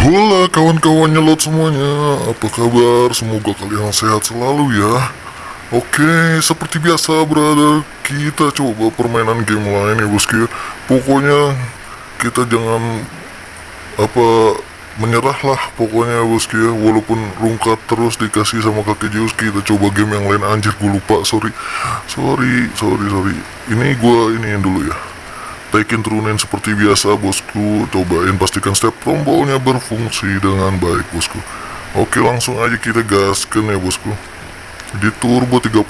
Halo kawan-kawan nyelot semuanya. Apa kabar? Semoga kalian sehat selalu ya. Oke, seperti biasa brother Kita coba permainan game lain ya bosku ya. Pokoknya kita jangan Apa Menyerah lah pokoknya bosku ya. Walaupun rungkat terus dikasih sama kakek Zeus Kita coba game yang lain. Anjir gue lupa sorry. Sorry, sorry, sorry. Ini gue ini dulu ya Taikin turunin seperti biasa bosku. Cobain pastikan setiap tombolnya berfungsi dengan baik bosku. Oke langsung aja kita gaskan ya bosku. Di turbo 30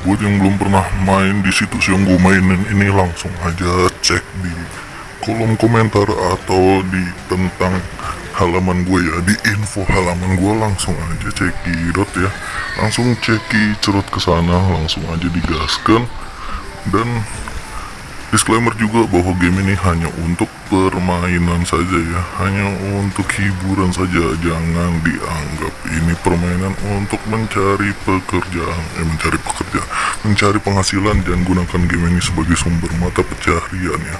Buat yang belum pernah main di situs yang gue mainin ini langsung aja cek di kolom komentar atau di tentang halaman gue ya. Di info halaman gue langsung aja cekidot ya. Langsung ceki cerut ke sana langsung aja digaskan. Dan Disclaimer juga bahwa game ini hanya untuk permainan saja ya. Hanya untuk hiburan saja. Jangan dianggap ini permainan untuk mencari pekerjaan. Eh mencari pekerjaan. Mencari penghasilan dan gunakan game ini sebagai sumber mata pencaharian ya.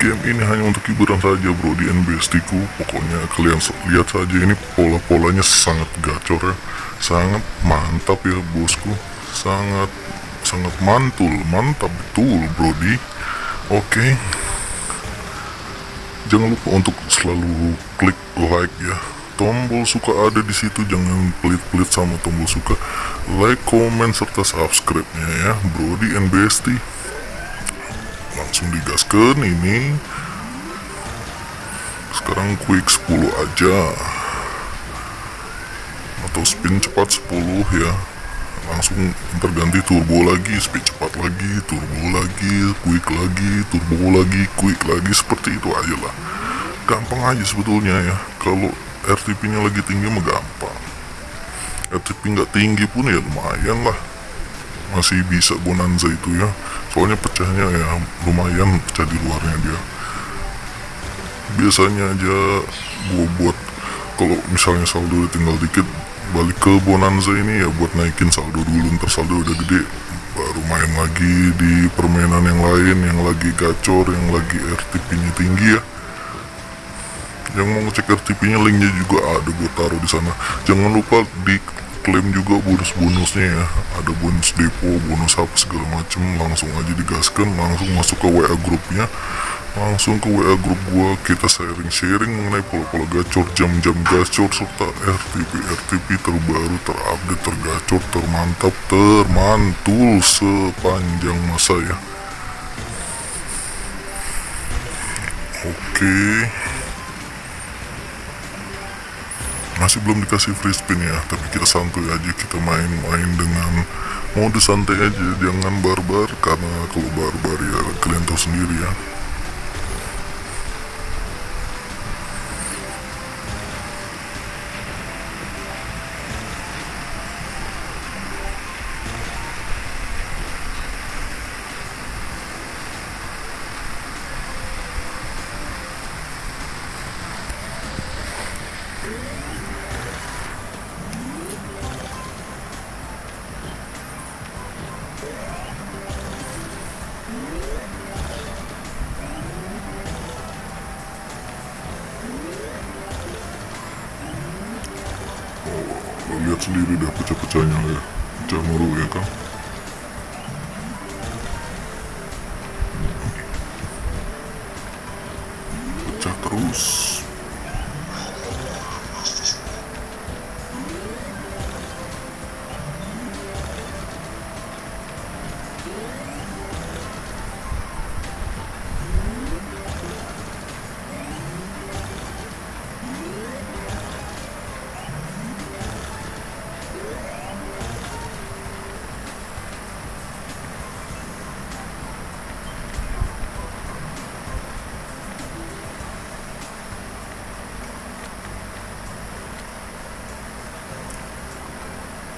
Game ini hanya untuk hiburan saja bro. Di NBSD ku Pokoknya kalian lihat saja ini pola-polanya sangat gacor ya. Sangat mantap ya bosku. Sangat sangat mantul. Mantap betul bro di Oke. Jangan lupa untuk selalu klik like ya. Tombol suka ada di situ, jangan pelit-pelit sama tombol suka. Like, comment serta subscribe-nya ya, Brody and Bestie. Langsung digaskan ini. Sekarang quick 10 aja. Atau spin cepat 10 ya langsung terganti turbo lagi speed cepat lagi turbo lagi quick lagi turbo lagi quick lagi seperti itu aja lah. Gampang aja sebetulnya ya. Kalau RTP nya lagi tinggi mah gampang. RTP nggak tinggi pun ya lumayan lah. Masih bisa bonanza itu ya. Soalnya pecahnya ya lumayan pecah di luarnya dia. Biasanya aja gua buat kalau misalnya saldo tinggal dikit balik ke Bonanza ini ya buat naikin saldo dulu. Ntar saldo udah gede baru main lagi di permainan yang lain yang lagi gacor yang lagi RTP nya tinggi ya. Yang mau ngecek RTP nya linknya juga ada gue taruh di sana. Jangan lupa di klaim juga bonus-bonusnya ya. Ada bonus depo bonus apa segala macem langsung aja digaskan langsung masuk ke WA grupnya langsung ke WA grup gua kita sharing-sharing mengenai pola-pola gacor jam-jam gacor serta RTP RTP terbaru terupdate tergacor termantap termantul sepanjang masa ya. Oke. Masih belum dikasih free spin ya tapi kita santuy aja kita main-main dengan mode santai aja. Jangan barbar karena kalau barbar ya kalian tahu sendiri ya lo lihat sendiri dah pecah-pecahnya ya. Pecah mulu ya kan pecah terus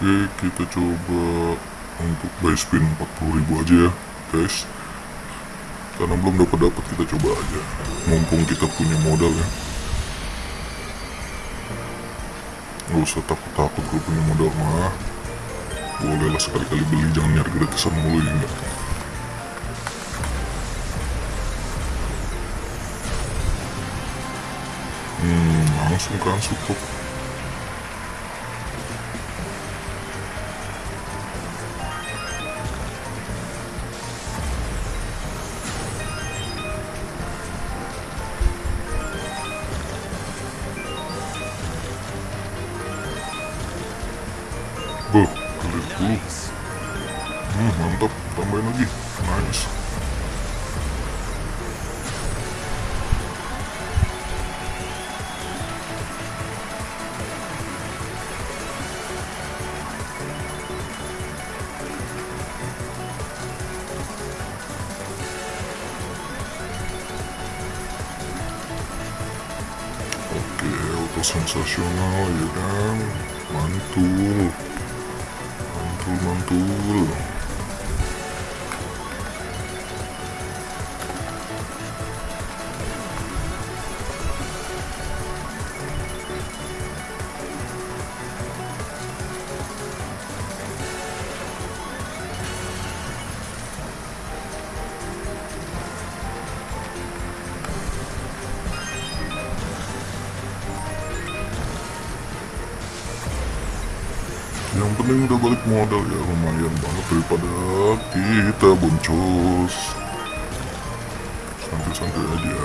oke kita coba untuk buy spin 40.000 aja ya guys. Karena belum dapat dapat kita coba aja. Mumpung kita punya modal ya. Nggak usah takut takut kalau punya modal mah. Bolehlah sekali-kali beli jangan nyari gratisan mulu ya enggak hmm langsung kan support dulu. Hmm, mantap. Tambahin lagi. Nice. Oke, auto sensasional ya kan. Mantul. Mantul, mantul. Yang penting udah balik modal ya lumayan banget daripada kita boncos. Santai-santai aja.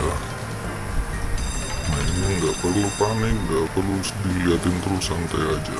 Nah ini nggak perlu panik, nggak perlu diliatin terus santai aja.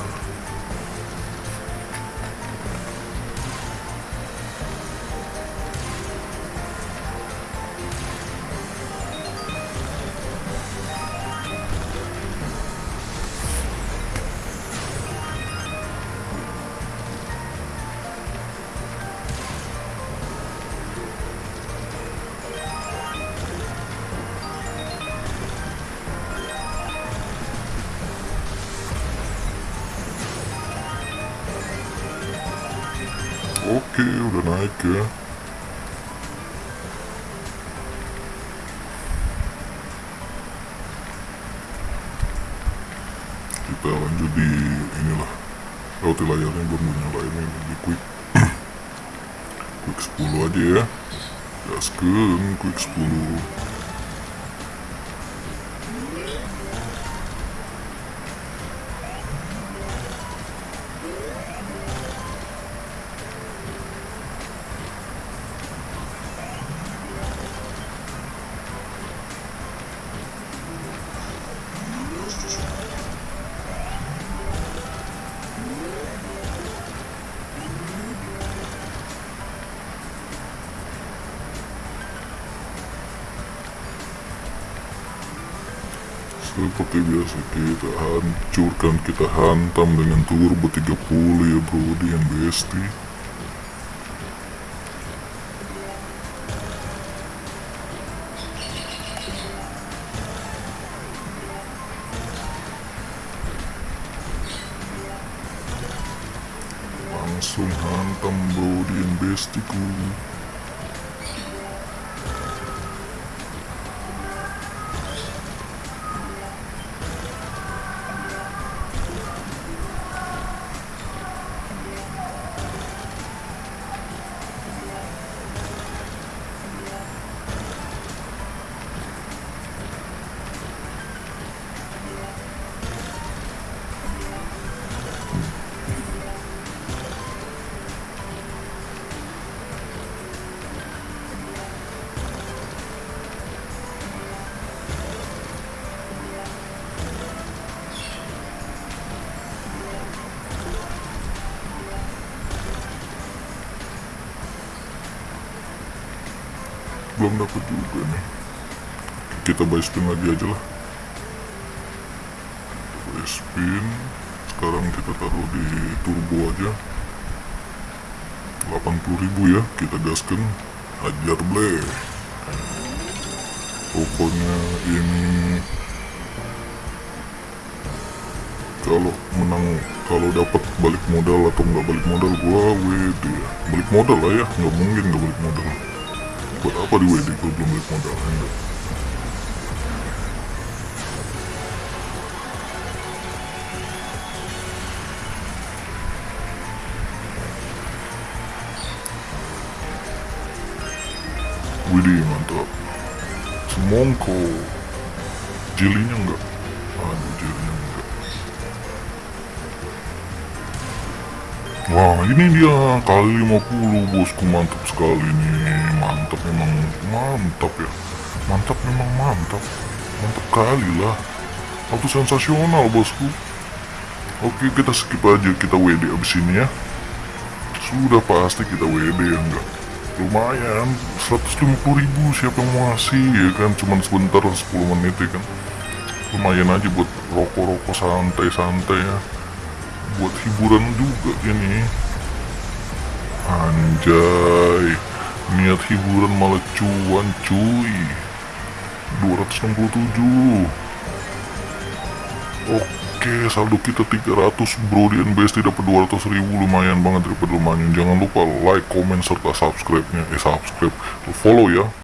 Oke, udah naik ya. Kita lanjut di inilah. Roti layarnya belum nyala ini di quick. quick 10 aja ya. Gaskeun quick 10. Seperti biasa kita hancurkan, kita hantam dengan turbo 30 ya brody yang besti. Langsung hantam brody yang bestiku. Belum dapat juga nih. Kita buy spin lagi aja lah. Buy spin. Sekarang kita taruh di turbo aja. 80.000 ya kita gaskan. Hajar ble. Pokoknya ini kalau menang kalau dapat balik modal atau nggak balik modal gua ya. balik modal lah ya nggak mungkin nggak balik modal buat apa di WD kalau belum balik modal enggak Widih mantap. Semongko. Jelinya enggak Wah ini dia. Kali 50 bosku. Mantap sekali nih. Mantap memang mantap ya. Mantap memang mantap. Mantap kali lah. Auto sensasional bosku. Oke kita skip aja. Kita WD abis ini ya. Sudah pasti kita WD ya enggak? Lumayan. 150 ribu siapa yang mau ngasih ya kan? Cuman sebentar 10 menit ya kan? Lumayan aja buat rokok-rokok santai-santai ya buat hiburan juga ini anjay niat hiburan malah cuan cuy. 267 Oke saldo kita 300 bro. Di NBST dapat 200 ribu. Lumayan banget daripada lumayan. Jangan lupa like, comment, serta subscribe nya eh subscribe. Follow ya